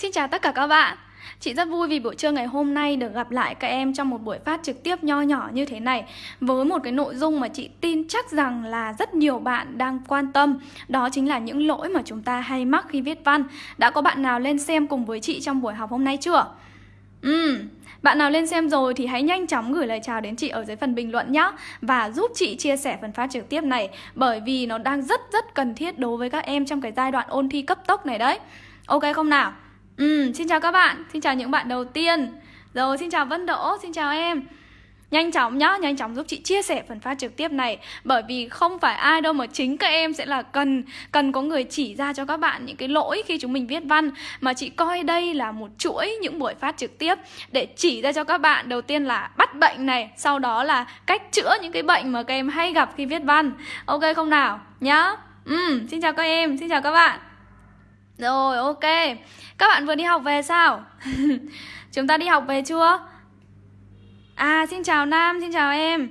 Xin chào tất cả các bạn Chị rất vui vì buổi trưa ngày hôm nay được gặp lại các em trong một buổi phát trực tiếp nho nhỏ như thế này Với một cái nội dung mà chị tin chắc rằng là rất nhiều bạn đang quan tâm, Đó chính là những lỗi mà chúng ta hay mắc khi viết văn Đã có bạn nào lên xem cùng với chị trong buổi học hôm nay chưa? ừm bạn nào lên xem rồi thì hãy nhanh chóng gửi lời chào đến chị ở dưới phần bình luận nhé Và giúp chị chia sẻ phần phát trực tiếp này, Bởi vì nó đang rất rất cần thiết đối với các em trong cái giai đoạn ôn thi cấp tốc này đấy Ok không nào? Ừ, xin chào các bạn, xin chào những bạn đầu tiên. Rồi, xin chào Vân Đỗ, xin chào em. Nhanh chóng nhá, nhanh chóng giúp chị chia sẻ phần phát trực tiếp này. Bởi vì không phải ai đâu mà chính các em sẽ là cần Cần có người chỉ ra cho các bạn những cái lỗi khi chúng mình viết văn. Mà chị coi đây là một chuỗi những buổi phát trực tiếp Để chỉ ra cho các bạn. Đầu tiên là bắt bệnh này Sau đó là cách chữa những cái bệnh mà các em hay gặp khi viết văn. Ok không nào, nhá. Ừ, xin chào các em, xin chào các bạn rồi ok Các bạn vừa đi học về sao? Chúng ta đi học về chưa? À xin chào Nam, xin chào em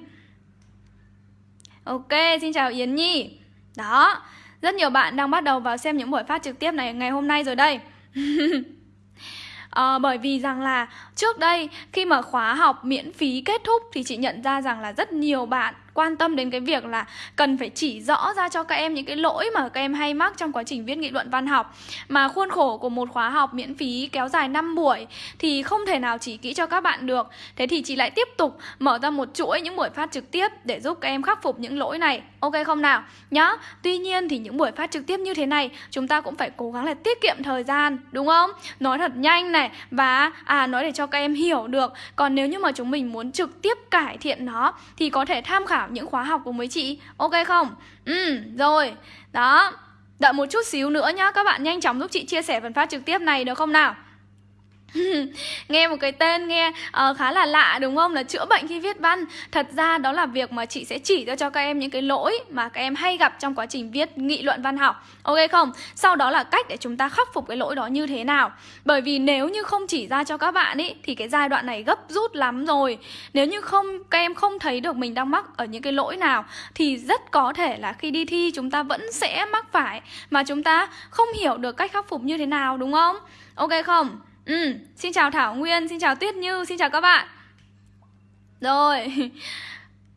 Ok, xin chào Yến Nhi Đó, rất nhiều bạn đang bắt đầu vào xem những buổi phát trực tiếp này ngày hôm nay rồi đây à, Bởi vì rằng là trước đây khi mà khóa học miễn phí kết thúc thì chị nhận ra rằng là rất nhiều bạn quan tâm đến cái việc là cần phải chỉ rõ ra cho các em những cái lỗi mà các em hay mắc trong quá trình viết nghị luận văn học. Mà khuôn khổ của một khóa học miễn phí kéo dài 5 buổi thì không thể nào chỉ kỹ cho các bạn được. Thế thì chị lại tiếp tục mở ra một chuỗi những buổi phát trực tiếp để giúp các em khắc phục những lỗi này. Ok không nào? Nhá. Tuy nhiên thì những buổi phát trực tiếp như thế này, chúng ta cũng phải cố gắng là tiết kiệm thời gian, đúng không? Nói thật nhanh này, và à nói để cho các em hiểu được, còn nếu như mà chúng mình muốn trực tiếp cải thiện nó thì có thể tham khảo những khóa học cùng với chị Ok không? Ừ, rồi Đó Đợi một chút xíu nữa nhá Các bạn nhanh chóng giúp chị chia sẻ phần phát trực tiếp này được không nào? nghe một cái tên nghe uh, khá là lạ đúng không? Là chữa bệnh khi viết văn. Thật ra đó là việc mà chị sẽ chỉ ra cho các em những cái lỗi mà các em hay gặp trong quá trình viết nghị luận văn học. Ok không? Sau đó là cách để chúng ta khắc phục cái lỗi đó như thế nào. Bởi vì nếu như không chỉ ra cho các bạn ý thì cái giai đoạn này gấp rút lắm rồi. Nếu như không các em không thấy được mình đang mắc ở những cái lỗi nào thì rất có thể là khi đi thi chúng ta vẫn sẽ mắc phải. Mà chúng ta không hiểu được cách khắc phục như thế nào đúng không? Ok không? Ừ, xin chào Thảo Nguyên, xin chào Tuyết Như, xin chào các bạn Rồi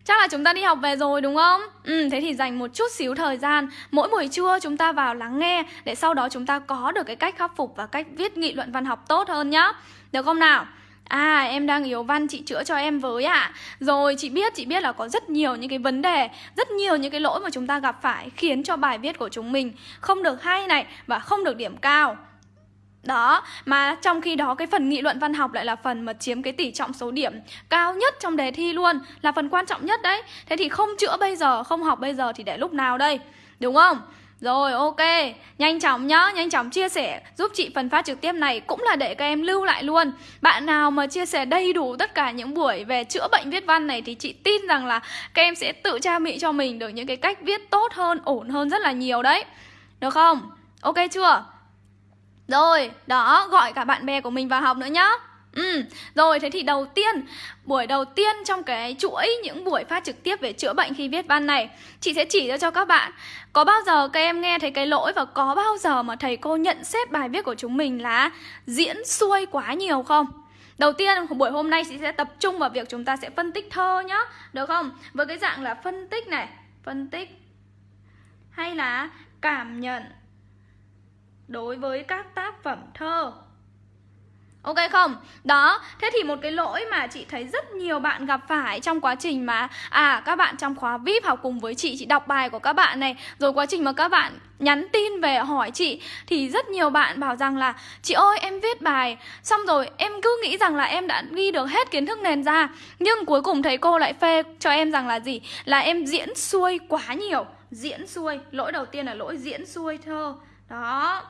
Chắc là chúng ta đi học về rồi đúng không? Ừ, thế thì dành một chút xíu thời gian Mỗi buổi trưa chúng ta vào lắng nghe Để sau đó chúng ta có được cái cách khắc phục Và cách viết nghị luận văn học tốt hơn nhá Được không nào? À em đang yếu văn chị chữa cho em với ạ à. Rồi chị biết chị biết là có rất nhiều những cái vấn đề Rất nhiều những cái lỗi mà chúng ta gặp phải Khiến cho bài viết của chúng mình không được hay này Và không được điểm cao đó, mà trong khi đó cái phần nghị luận văn học lại là phần mà chiếm cái tỷ trọng số điểm cao nhất trong đề thi luôn Là phần quan trọng nhất đấy Thế thì không chữa bây giờ, không học bây giờ thì để lúc nào đây Đúng không? Rồi ok, nhanh chóng nhá, nhanh chóng chia sẻ giúp chị phần phát trực tiếp này cũng là để các em lưu lại luôn Bạn nào mà chia sẻ đầy đủ tất cả những buổi về chữa bệnh viết văn này thì chị tin rằng là các em sẽ tự trang bị cho mình được những cái cách viết tốt hơn, ổn hơn rất là nhiều đấy Được không? Ok chưa? Rồi, đó, gọi cả bạn bè của mình vào học nữa nhá Ừ, rồi thế thì đầu tiên Buổi đầu tiên trong cái chuỗi những buổi phát trực tiếp về chữa bệnh khi viết văn này Chị sẽ chỉ ra cho các bạn Có bao giờ các em nghe thấy cái lỗi và có bao giờ mà thầy cô nhận xét bài viết của chúng mình là diễn xuôi quá nhiều không? Đầu tiên buổi hôm nay chị sẽ tập trung vào việc chúng ta sẽ phân tích thơ nhá Được không? Với cái dạng là phân tích này Phân tích Hay là cảm nhận đối với các tác phẩm thơ Ok không? Đó, thế thì một cái lỗi mà chị thấy rất nhiều bạn gặp phải trong quá trình mà À, các bạn trong khóa VIP học cùng với chị, chị đọc bài của các bạn này Rồi quá trình mà các bạn nhắn tin về hỏi chị Thì rất nhiều bạn bảo rằng là Chị ơi, em viết bài Xong rồi em cứ nghĩ rằng là em đã ghi được hết kiến thức nền ra Nhưng cuối cùng thầy cô lại phê cho em rằng là gì? Là em diễn xuôi quá nhiều Diễn xuôi, lỗi đầu tiên là lỗi diễn xuôi thơ Đó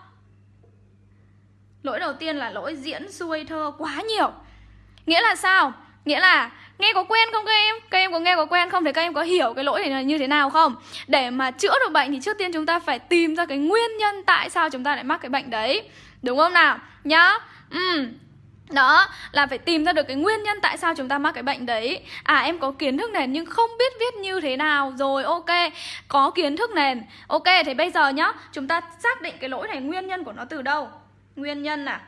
Lỗi đầu tiên là lỗi diễn xuôi thơ quá nhiều Nghĩa là sao? Nghĩa là nghe có quen không các em? Các em có nghe có quen không? Thì các em có hiểu cái lỗi này là như thế nào không? Để mà chữa được bệnh thì trước tiên chúng ta phải tìm ra cái nguyên nhân tại sao chúng ta lại mắc cái bệnh đấy Đúng không nào? Nhá Ừ đó, là phải tìm ra được cái nguyên nhân tại sao chúng ta mắc cái bệnh đấy À em có kiến thức nền nhưng không biết viết như thế nào Rồi, ok Có kiến thức nền Ok, thì bây giờ nhá, Chúng ta xác định cái lỗi này, nguyên nhân của nó từ đâu nguyên nhân à?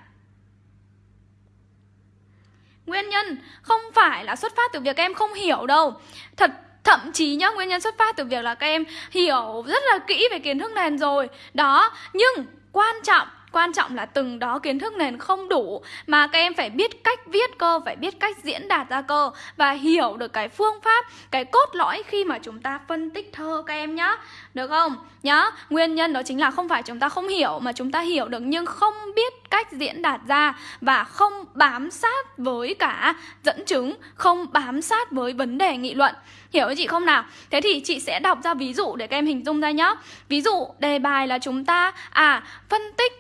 Nguyên nhân không phải là xuất phát từ việc em không hiểu đâu. Thật, thậm chí nhá, nguyên nhân xuất phát từ việc là các em hiểu rất là kỹ về kiến thức nền rồi. Đó, nhưng quan trọng Quan trọng là từng đó kiến thức nền không đủ Mà các em phải biết cách viết cơ Phải biết cách diễn đạt ra cơ Và hiểu được cái phương pháp Cái cốt lõi khi mà chúng ta phân tích thơ các em nhá Được không? Nhá, nguyên nhân đó chính là không phải chúng ta không hiểu Mà chúng ta hiểu được nhưng không biết cách diễn đạt ra Và không bám sát với cả dẫn chứng Không bám sát với vấn đề nghị luận Hiểu chị không nào? Thế thì chị sẽ đọc ra ví dụ để các em hình dung ra nhá Ví dụ đề bài là chúng ta À phân tích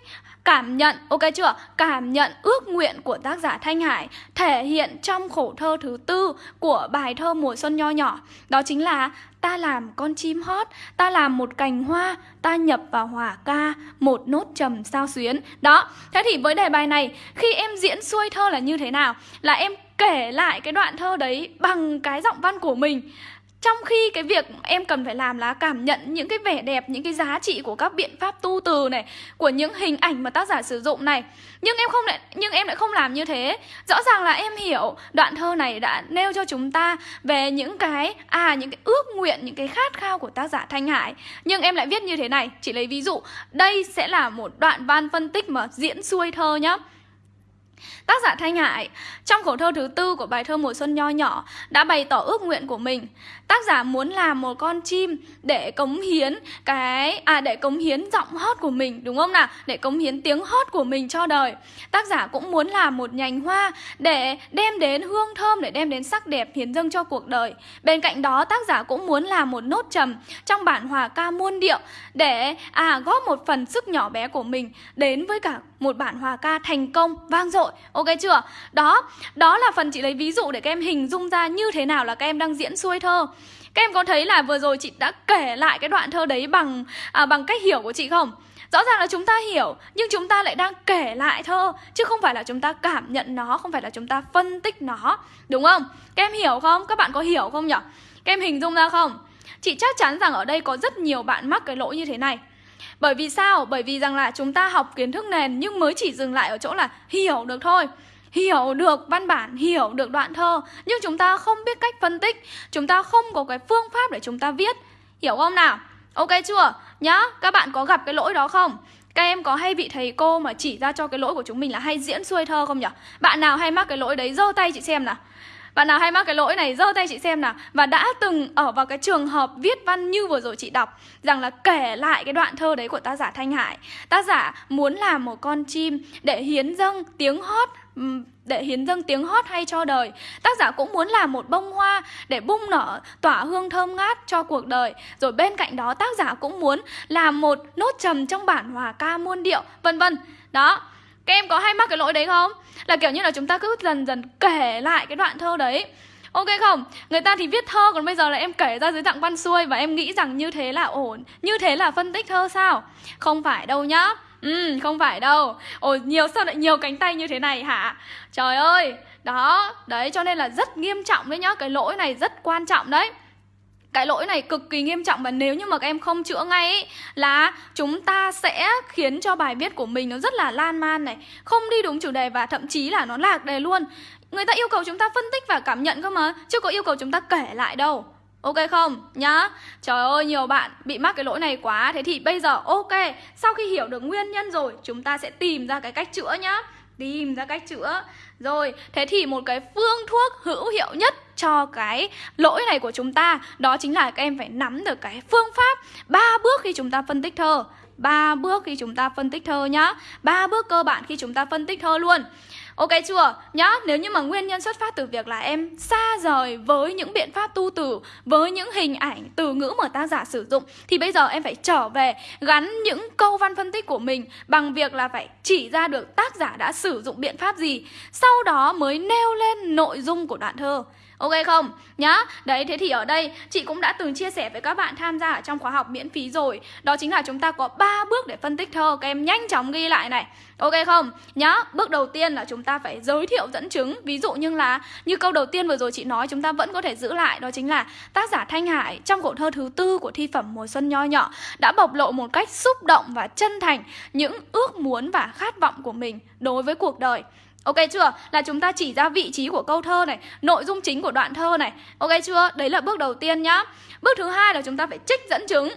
Cảm nhận, ok chưa? Cảm nhận ước nguyện của tác giả Thanh Hải thể hiện trong khổ thơ thứ tư của bài thơ Mùa Xuân Nho Nhỏ. Đó chính là ta làm con chim hót, ta làm một cành hoa, ta nhập vào hòa ca, một nốt trầm sao xuyến. Đó, thế thì với đề bài này, khi em diễn xuôi thơ là như thế nào? Là em kể lại cái đoạn thơ đấy bằng cái giọng văn của mình trong khi cái việc em cần phải làm là cảm nhận những cái vẻ đẹp, những cái giá trị của các biện pháp tu từ này, của những hình ảnh mà tác giả sử dụng này. Nhưng em không lại nhưng em lại không làm như thế. Rõ ràng là em hiểu đoạn thơ này đã nêu cho chúng ta về những cái à những cái ước nguyện, những cái khát khao của tác giả Thanh Hải. Nhưng em lại viết như thế này, chỉ lấy ví dụ, đây sẽ là một đoạn văn phân tích mà diễn xuôi thơ nhá. Tác giả Thanh Hải, trong khổ thơ thứ tư của bài thơ Mùa Xuân Nho Nhỏ, đã bày tỏ ước nguyện của mình. Tác giả muốn làm một con chim để cống hiến cái à để cống hiến giọng hót của mình, đúng không nào? Để cống hiến tiếng hót của mình cho đời. Tác giả cũng muốn làm một nhành hoa để đem đến hương thơm, để đem đến sắc đẹp hiến dâng cho cuộc đời. Bên cạnh đó, tác giả cũng muốn làm một nốt trầm trong bản hòa ca muôn điệu để à góp một phần sức nhỏ bé của mình đến với cả một bản hòa ca thành công, vang dội ok chưa đó đó là phần chị lấy ví dụ để các em hình dung ra như thế nào là các em đang diễn xuôi thơ các em có thấy là vừa rồi chị đã kể lại cái đoạn thơ đấy bằng à, bằng cách hiểu của chị không Rõ ràng là chúng ta hiểu Nhưng chúng ta lại đang kể lại thơ Chứ không phải là chúng ta cảm nhận nó Không phải là chúng ta phân tích nó Đúng không? Các em hiểu không? Các bạn có hiểu không nhỉ? Các em hình dung ra không? Chị chắc chắn rằng ở đây có rất nhiều bạn mắc cái lỗi như thế này bởi vì sao? Bởi vì rằng là chúng ta học kiến thức nền nhưng mới chỉ dừng lại ở chỗ là hiểu được thôi hiểu được văn bản, hiểu được đoạn thơ Nhưng chúng ta không biết cách phân tích Chúng ta không có cái phương pháp để chúng ta viết Hiểu không nào? Ok chưa? Nhá, các bạn có gặp cái lỗi đó không? Các em có hay bị thầy cô mà chỉ ra cho cái lỗi của chúng mình là hay diễn xuôi thơ không nhỉ? Bạn nào hay mắc cái lỗi đấy giơ tay chị xem nào bạn nào hay mắc cái lỗi này giơ tay chị xem nào. Và đã từng ở vào cái trường hợp viết văn như vừa rồi chị đọc Rằng là kể lại cái đoạn thơ đấy của tác giả Thanh Hải. Tác giả muốn làm một con chim để hiến dâng tiếng hót để hiến dâng tiếng hót hay cho đời. Tác giả cũng muốn làm một bông hoa để bung nở tỏa hương thơm ngát cho cuộc đời. Rồi bên cạnh đó tác giả cũng muốn làm một nốt trầm trong bản hòa ca muôn điệu vân vân. Đó, các em có hay mắc cái lỗi đấy không? Là kiểu như là chúng ta cứ dần dần kể lại cái đoạn thơ đấy Ok không? Người ta thì viết thơ còn bây giờ là em kể ra dưới dạng văn xuôi và em nghĩ rằng như thế là ổn Như thế là phân tích thơ sao? Không phải đâu nhá Ừ, không phải đâu Ồ, nhiều sao lại nhiều cánh tay như thế này hả? Trời ơi, đó, đấy cho nên là rất nghiêm trọng đấy nhá Cái lỗi này rất quan trọng đấy cái lỗi này cực kỳ nghiêm trọng và nếu như mà các em không chữa ngay ấy, là chúng ta sẽ khiến cho bài viết của mình nó rất là lan man này không đi đúng chủ đề và thậm chí là nó lạc đề luôn. Người ta yêu cầu chúng ta phân tích và cảm nhận cơ mà chứ có yêu cầu chúng ta kể lại đâu. Ok không? Nhá. Trời ơi nhiều bạn bị mắc cái lỗi này quá. Thế thì bây giờ ok Sau khi hiểu được nguyên nhân rồi Chúng ta sẽ tìm ra cái cách chữa nhá. Tìm ra cách chữa. Rồi Thế thì một cái phương thuốc hữu hiệu nhất cho cái lỗi này của chúng ta. Đó chính là các em phải nắm được cái phương pháp. Ba bước khi chúng ta phân tích thơ. Ba bước khi chúng ta phân tích thơ nhá. Ba bước cơ bản khi chúng ta phân tích thơ luôn. Ok chưa? Nhá, nếu như mà nguyên nhân xuất phát từ việc là em xa rời với những biện pháp tu từ, với những hình ảnh, từ ngữ mà tác giả sử dụng thì bây giờ em phải trở về gắn những câu văn phân tích của mình bằng việc là phải chỉ ra được tác giả đã sử dụng biện pháp gì, sau đó mới nêu lên nội dung của đoạn thơ. Ok không? Nhá, Đấy, thế thì ở đây, chị cũng đã từng chia sẻ với các bạn tham gia ở trong khóa học miễn phí rồi. Đó chính là chúng ta có 3 bước để phân tích thơ. Các em nhanh chóng ghi lại này. Ok không? Nhá, Bước đầu tiên là chúng ta phải giới thiệu dẫn chứng. Ví dụ như là, Như câu đầu tiên vừa rồi chị nói, Chúng ta vẫn có thể giữ lại. Đó chính là tác giả Thanh Hải Trong khổ thơ thứ tư của thi phẩm Mùa Xuân Nho Nhỏ Đã bộc lộ một cách xúc động và chân thành Những ước muốn và khát vọng của mình Đối với cuộc đời. Ok chưa? Là chúng ta chỉ ra vị trí của câu thơ này, nội dung chính của đoạn thơ này. Ok chưa? Đấy là bước đầu tiên nhá. Bước thứ hai là chúng ta phải trích dẫn chứng.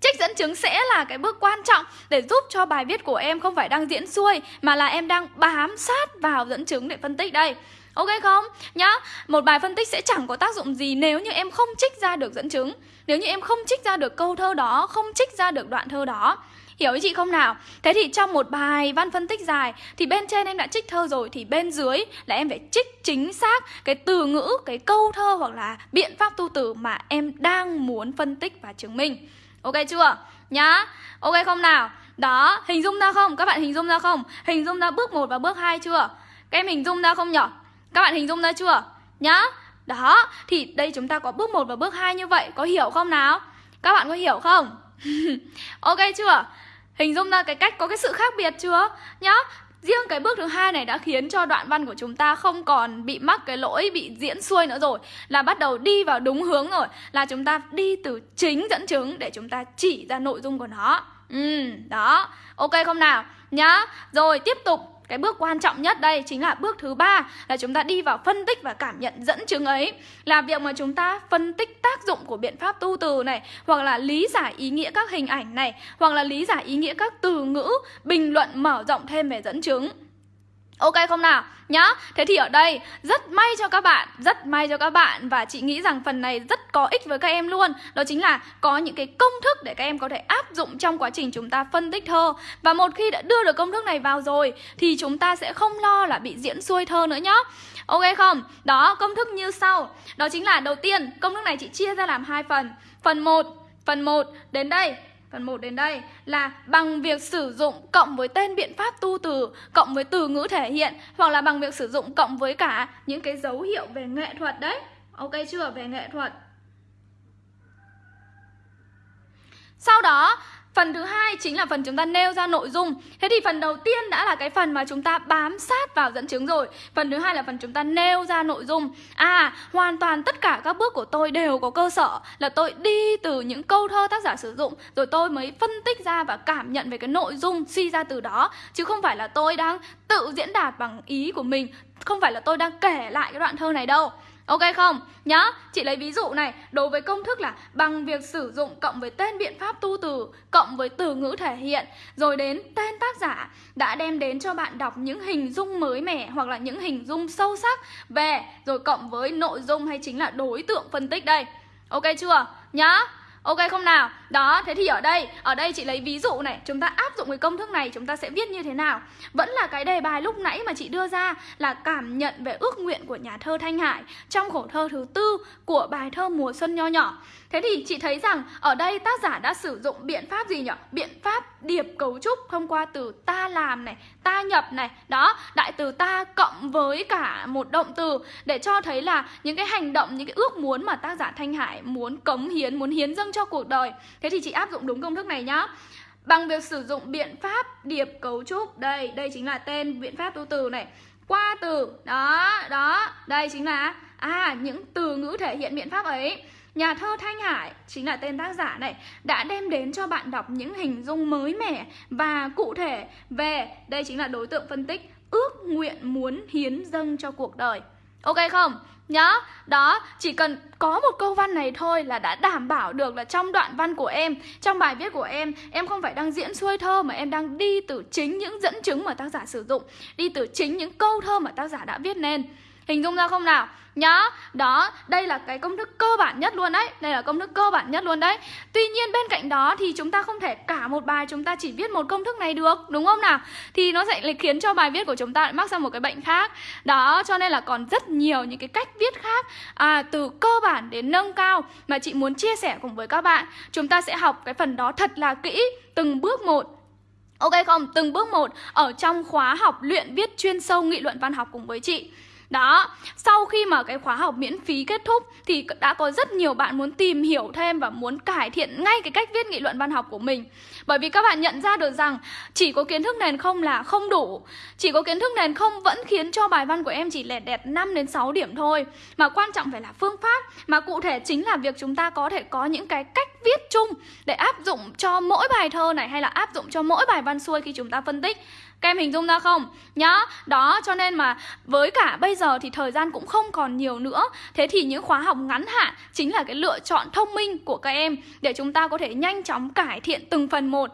Trích dẫn chứng sẽ là cái bước quan trọng để giúp cho bài viết của em không phải đang diễn xuôi mà là em đang bám sát vào dẫn chứng để phân tích đây. Ok không? Nhá, một bài phân tích sẽ chẳng có tác dụng gì nếu như em không trích ra được dẫn chứng Nếu như em không trích ra được câu thơ đó, không trích ra được đoạn thơ đó Hiểu ý chị không nào? Thế thì trong một bài văn phân tích dài Thì bên trên em đã trích thơ rồi Thì bên dưới là em phải trích chính xác Cái từ ngữ, cái câu thơ hoặc là biện pháp tu từ Mà em đang muốn phân tích và chứng minh Ok chưa? Nhá Ok không nào? Đó, hình dung ra không? Các bạn hình dung ra không? Hình dung ra bước 1 và bước 2 chưa? Các em hình dung ra không nhở? Các bạn hình dung ra chưa? Nhá Đó, thì đây chúng ta có bước 1 và bước 2 như vậy Có hiểu không nào? Các bạn có hiểu không? ok chưa? Hình dung ra cái cách có cái sự khác biệt chưa? Nhá Riêng cái bước thứ hai này đã khiến cho đoạn văn của chúng ta không còn bị mắc cái lỗi bị diễn xuôi nữa rồi Là bắt đầu đi vào đúng hướng rồi Là chúng ta đi từ chính dẫn chứng để chúng ta chỉ ra nội dung của nó Ừ, đó Ok không nào? Nhá Rồi tiếp tục cái bước quan trọng nhất đây chính là bước thứ ba, là chúng ta đi vào phân tích và cảm nhận dẫn chứng ấy. Là việc mà chúng ta phân tích tác dụng của biện pháp tu từ này, hoặc là lý giải ý nghĩa các hình ảnh này, hoặc là lý giải ý nghĩa các từ ngữ, bình luận mở rộng thêm về dẫn chứng. Ok không nào? Nhá, thế thì ở đây rất may cho các bạn, rất may cho các bạn Và chị nghĩ rằng phần này rất có ích với các em luôn. Đó chính là có những cái công thức để các em có thể áp dụng trong quá trình chúng ta phân tích thơ. Và một khi đã đưa được công thức này vào rồi Thì chúng ta sẽ không lo là bị diễn xuôi thơ nữa nhá. Ok không? Đó, công thức như sau. Đó chính là đầu tiên, công thức này chị chia ra làm hai phần. Phần 1, phần 1 đến đây. Phần 1 đến đây là bằng việc sử dụng cộng với tên biện pháp tu từ, Cộng với từ ngữ thể hiện, Hoặc là bằng việc sử dụng cộng với cả những cái dấu hiệu về nghệ thuật đấy Ok chưa? Về nghệ thuật Sau đó Phần thứ hai chính là phần chúng ta nêu ra nội dung. Thế thì phần đầu tiên đã là cái phần mà chúng ta bám sát vào dẫn chứng rồi. Phần thứ hai là phần chúng ta nêu ra nội dung. À, hoàn toàn tất cả các bước của tôi đều có cơ sở Là tôi đi từ những câu thơ tác giả sử dụng Rồi tôi mới phân tích ra và cảm nhận về cái nội dung suy ra từ đó. Chứ không phải là tôi đang tự diễn đạt bằng ý của mình Không phải là tôi đang kể lại cái đoạn thơ này đâu. Ok không? Nhá, chị lấy ví dụ này Đối với công thức là bằng việc sử dụng cộng với tên biện pháp tu từ Cộng với từ ngữ thể hiện Rồi đến tên tác giả Đã đem đến cho bạn đọc những hình dung mới mẻ Hoặc là những hình dung sâu sắc Về rồi cộng với nội dung hay chính là đối tượng phân tích đây Ok chưa? Nhá Ok không nào? Đó, thế thì ở đây, ở đây chị lấy ví dụ này, chúng ta áp dụng cái công thức này chúng ta sẽ viết như thế nào? Vẫn là cái đề bài lúc nãy mà chị đưa ra là cảm nhận về ước nguyện của nhà thơ Thanh Hải trong khổ thơ thứ tư của bài thơ Mùa Xuân Nho Nhỏ. Thế thì chị thấy rằng ở đây tác giả đã sử dụng biện pháp gì nhỉ? Biện pháp điệp cấu trúc thông qua từ ta làm này, ta nhập này Đó, đại từ ta cộng với cả một động từ Để cho thấy là những cái hành động, những cái ước muốn mà tác giả Thanh Hải muốn cống hiến, muốn hiến dâng cho cuộc đời Thế thì chị áp dụng đúng công thức này nhá. Bằng việc sử dụng biện pháp điệp cấu trúc Đây, đây chính là tên biện pháp tu từ này. Qua từ, đó, đó Đây chính là À, những từ ngữ thể hiện biện pháp ấy. Nhà thơ Thanh Hải chính là tên tác giả này đã đem đến cho bạn đọc những hình dung mới mẻ và cụ thể về đây chính là đối tượng phân tích ước nguyện muốn hiến dâng cho cuộc đời. Ok không? Nhá, đó, chỉ cần có một câu văn này thôi là đã đảm bảo được là trong đoạn văn của em, trong bài viết của em, em không phải đang diễn xuôi thơ mà em đang đi từ chính những dẫn chứng mà tác giả sử dụng, đi từ chính những câu thơ mà tác giả đã viết nên. Hình dung ra không nào? Nhá, đó, đây là cái công thức cơ bản nhất luôn đấy Đây là công thức cơ bản nhất luôn đấy Tuy nhiên bên cạnh đó thì chúng ta không thể cả một bài chúng ta chỉ viết một công thức này được Đúng không nào? Thì nó sẽ khiến cho bài viết của chúng ta lại mắc sang một cái bệnh khác Đó, cho nên là còn rất nhiều những cái cách viết khác à, Từ cơ bản đến nâng cao mà chị muốn chia sẻ cùng với các bạn Chúng ta sẽ học cái phần đó thật là kỹ Từng bước một Ok không? Từng bước một ở trong khóa học luyện viết chuyên sâu nghị luận văn học cùng với chị đó, sau khi mà cái khóa học miễn phí kết thúc thì đã có rất nhiều bạn muốn tìm hiểu thêm và muốn cải thiện ngay cái cách viết nghị luận văn học của mình. Bởi vì các bạn nhận ra được rằng chỉ có kiến thức nền không là không đủ. Chỉ có kiến thức nền không vẫn khiến cho bài văn của em chỉ lẹt đẹt 5 đến 6 điểm thôi. Mà quan trọng phải là phương pháp. Mà cụ thể chính là việc chúng ta có thể có những cái cách viết chung Để áp dụng cho mỗi bài thơ này hay là áp dụng cho mỗi bài văn xuôi khi chúng ta phân tích các em hình dung ra không? Nhá, đó cho nên mà với cả bây giờ thì thời gian cũng không còn nhiều nữa Thế thì những khóa học ngắn hạn chính là cái lựa chọn thông minh của các em Để chúng ta có thể nhanh chóng cải thiện từng phần một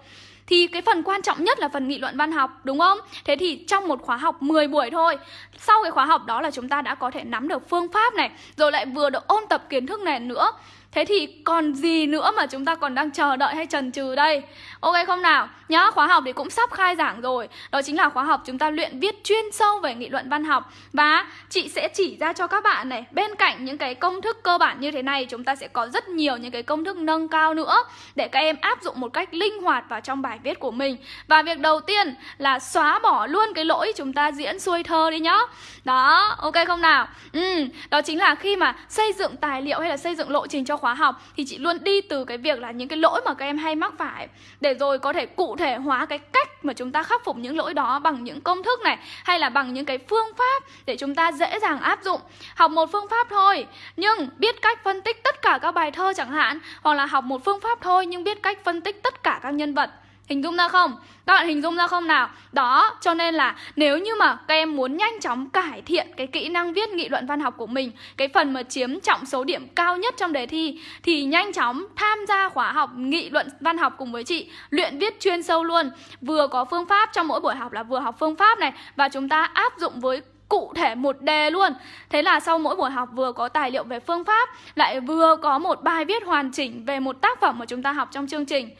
thì cái phần quan trọng nhất là phần nghị luận văn học đúng không? Thế thì trong một khóa học 10 buổi thôi Sau cái khóa học đó là chúng ta đã có thể nắm được phương pháp này Rồi lại vừa được ôn tập kiến thức này nữa Thế thì còn gì nữa mà chúng ta còn đang chờ đợi hay chần chừ đây? Ok không nào? Nhá, khóa học thì cũng sắp khai giảng rồi Đó chính là khóa học chúng ta luyện viết chuyên sâu về nghị luận văn học Và chị sẽ chỉ ra cho các bạn này Bên cạnh những cái công thức cơ bản như thế này Chúng ta sẽ có rất nhiều những cái công thức nâng cao nữa Để các em áp dụng một cách linh hoạt vào trong bài viết của mình Và việc đầu tiên là xóa bỏ luôn cái lỗi chúng ta diễn xuôi thơ đi nhá Đó, ok không nào? Ừ, đó chính là khi mà xây dựng tài liệu hay là xây dựng lộ trình cho khóa học Thì chị luôn đi từ cái việc là những cái lỗi mà các em hay mắc phải Để rồi có thể cụ thể hóa cái cách mà chúng ta khắc phục những lỗi đó bằng những công thức này hay là bằng những cái phương pháp để chúng ta dễ dàng áp dụng. Học một phương pháp thôi, nhưng biết cách phân tích tất cả các bài thơ chẳng hạn, hoặc là học một phương pháp thôi, nhưng biết cách phân tích tất cả các nhân vật Hình dung ra không? Các bạn hình dung ra không nào? Đó, cho nên là nếu như mà các em muốn nhanh chóng cải thiện cái kỹ năng viết nghị luận văn học của mình Cái phần mà chiếm trọng số điểm cao nhất trong đề thi Thì nhanh chóng tham gia khóa học nghị luận văn học cùng với chị Luyện viết chuyên sâu luôn Vừa có phương pháp trong mỗi buổi học là vừa học phương pháp này Và chúng ta áp dụng với cụ thể một đề luôn Thế là sau mỗi buổi học vừa có tài liệu về phương pháp Lại vừa có một bài viết hoàn chỉnh về một tác phẩm mà chúng ta học trong chương trình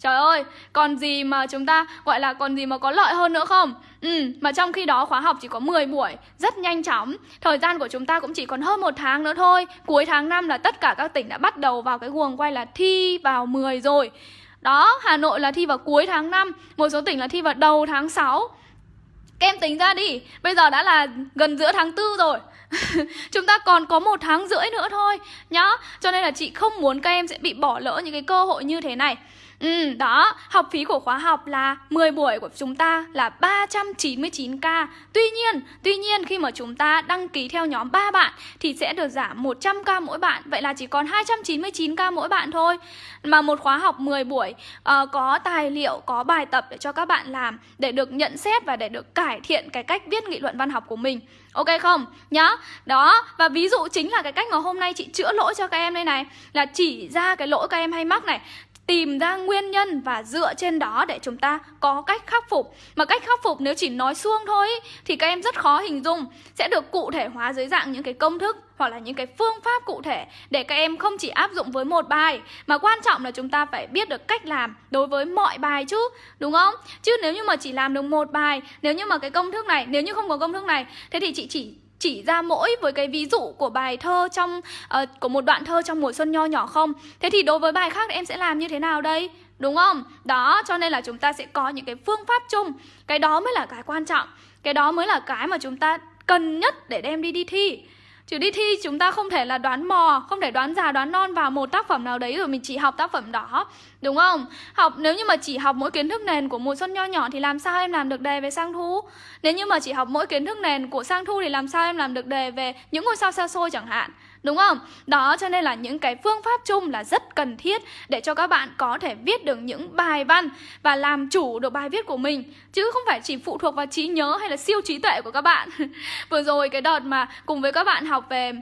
Trời ơi, còn gì mà chúng ta gọi là còn gì mà có lợi hơn nữa không? Ừ, mà trong khi đó khóa học chỉ có 10 buổi, rất nhanh chóng. Thời gian của chúng ta cũng chỉ còn hơn một tháng nữa thôi. Cuối tháng 5 là tất cả các tỉnh đã bắt đầu vào cái guồng quay là thi vào 10 rồi. Đó, Hà Nội là thi vào cuối tháng 5 Một số tỉnh là thi vào đầu tháng 6 Các em tính ra đi, bây giờ đã là gần giữa tháng 4 rồi. Chúng ta còn có một tháng rưỡi nữa thôi nhá. Cho nên là chị không muốn các em sẽ bị bỏ lỡ những cái cơ hội như thế này. Ừ, đó, học phí của khóa học là 10 buổi của chúng ta là 399k. Tuy nhiên, tuy nhiên khi mà chúng ta đăng ký theo nhóm 3 bạn thì sẽ được giảm 100k mỗi bạn, vậy là chỉ còn 299k mỗi bạn thôi. Mà một khóa học 10 buổi uh, có tài liệu, có bài tập để cho các bạn làm để được nhận xét và để được cải thiện cái cách viết nghị luận văn học của mình. Ok không? Nhá. Đó, và ví dụ chính là cái cách mà hôm nay chị chữa lỗi cho các em đây này là chỉ ra cái lỗi các em hay mắc này tìm ra nguyên nhân và dựa trên đó để chúng ta có cách khắc phục. Mà cách khắc phục nếu chỉ nói suông thôi thì các em rất khó hình dung sẽ được cụ thể hóa dưới dạng những cái công thức hoặc là những cái phương pháp cụ thể để các em không chỉ áp dụng với một bài, mà quan trọng là chúng ta phải biết được cách làm đối với mọi bài chứ, đúng không? Chứ nếu như mà chỉ làm được một bài, nếu như mà cái công thức này, nếu như không có công thức này, thế thì chị chỉ chỉ ra mỗi với cái ví dụ của bài thơ trong uh, của một đoạn thơ trong mùa xuân nho nhỏ không? Thế thì đối với bài khác em sẽ làm như thế nào đây? Đúng không? Đó cho nên là chúng ta sẽ có những cái phương pháp chung. Cái đó mới là cái quan trọng. Cái đó mới là cái mà chúng ta cần nhất để đem đi đi thi. Chứ đi thi, chúng ta không thể là đoán mò, Không thể đoán già, đoán non vào một tác phẩm nào đấy Rồi mình chỉ học tác phẩm đó, Đúng không? Học, Nếu như mà chỉ học mỗi kiến thức nền của mùa xuân nho nhỏ Thì làm sao em làm được đề về sang thu Nếu như mà chỉ học mỗi kiến thức nền của sang thu Thì làm sao em làm được đề về những ngôi sao xa xôi chẳng hạn Đúng không? Đó cho nên là những cái phương pháp chung là rất cần thiết để cho các bạn có thể viết được những bài văn và làm chủ được bài viết của mình chứ không phải chỉ phụ thuộc vào trí nhớ hay là siêu trí tuệ của các bạn. Vừa rồi cái đợt mà cùng với các bạn học về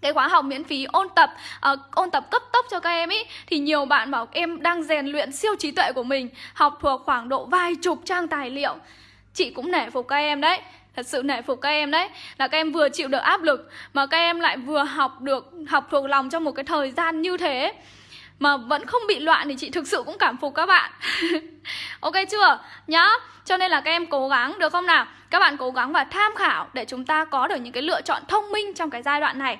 cái khóa học miễn phí ôn tập uh, ôn tập cấp tốc cho các em ý thì nhiều bạn bảo em đang rèn luyện siêu trí tuệ của mình học thuộc khoảng độ vài chục trang tài liệu chị cũng nể phục các em đấy Thật sự nể phục các em đấy. Là các em vừa chịu được áp lực, Mà các em lại vừa học được, Học thuộc lòng trong một cái thời gian như thế. Mà vẫn không bị loạn Thì chị thực sự cũng cảm phục các bạn. Ok chưa? Nhá. Cho nên là các em cố gắng, được không nào? Các bạn cố gắng và tham khảo Để chúng ta có được những cái lựa chọn thông minh Trong cái giai đoạn này.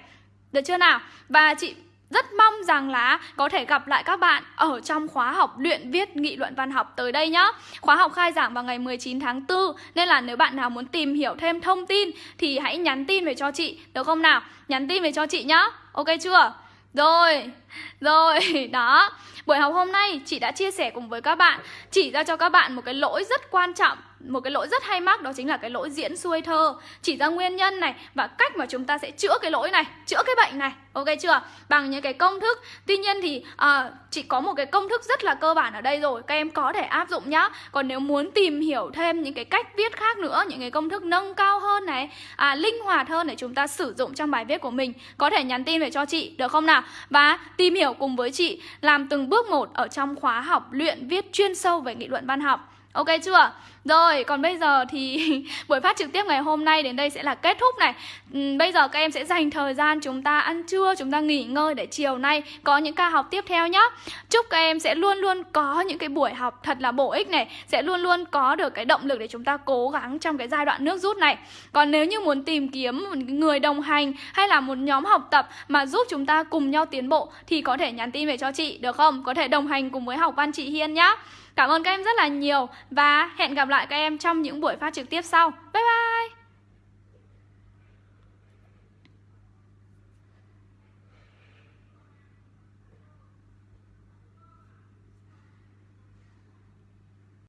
Được chưa nào? Và chị rất mong rằng là có thể gặp lại các bạn ở trong khóa học luyện viết nghị luận văn học tới đây nhá. Khóa học khai giảng vào ngày 19 tháng 4 nên là nếu bạn nào muốn tìm hiểu thêm thông tin thì hãy nhắn tin về cho chị được không nào? Nhắn tin về cho chị nhá. Ok chưa? Rồi, rồi, đó Buổi học hôm nay chị đã chia sẻ cùng với các bạn Chỉ ra cho các bạn một cái lỗi rất quan trọng một cái lỗi rất hay mắc đó chính là cái lỗi diễn xuôi thơ. Chỉ ra nguyên nhân này và cách mà chúng ta sẽ chữa cái lỗi này chữa cái bệnh này. Ok chưa? Bằng những cái công thức. Tuy nhiên thì à, chỉ có một cái công thức rất là cơ bản ở đây rồi các em có thể áp dụng nhá. Còn nếu muốn tìm hiểu thêm những cái cách viết khác nữa những cái công thức nâng cao hơn này à, linh hoạt hơn để chúng ta sử dụng trong bài viết của mình có thể nhắn tin về cho chị được không nào? Và tìm hiểu cùng với chị làm từng bước một ở trong khóa học luyện viết chuyên sâu về nghị luận văn học. Ok chưa? Rồi, còn bây giờ thì buổi phát trực tiếp ngày hôm nay đến đây sẽ là kết thúc này ừ, Bây giờ các em sẽ dành thời gian chúng ta ăn trưa, chúng ta nghỉ ngơi để chiều nay có những ca học tiếp theo nhé Chúc các em sẽ luôn luôn có những cái buổi học thật là bổ ích này Sẽ luôn luôn có được cái động lực để chúng ta cố gắng trong cái giai đoạn nước rút này Còn nếu như muốn tìm kiếm một người đồng hành hay là một nhóm học tập mà giúp chúng ta cùng nhau tiến bộ Thì có thể nhắn tin về cho chị được không? Có thể đồng hành cùng với học văn chị Hiên nhá. Cảm ơn các em rất là nhiều và hẹn gặp lại các em trong những buổi phát trực tiếp sau. Bye bye!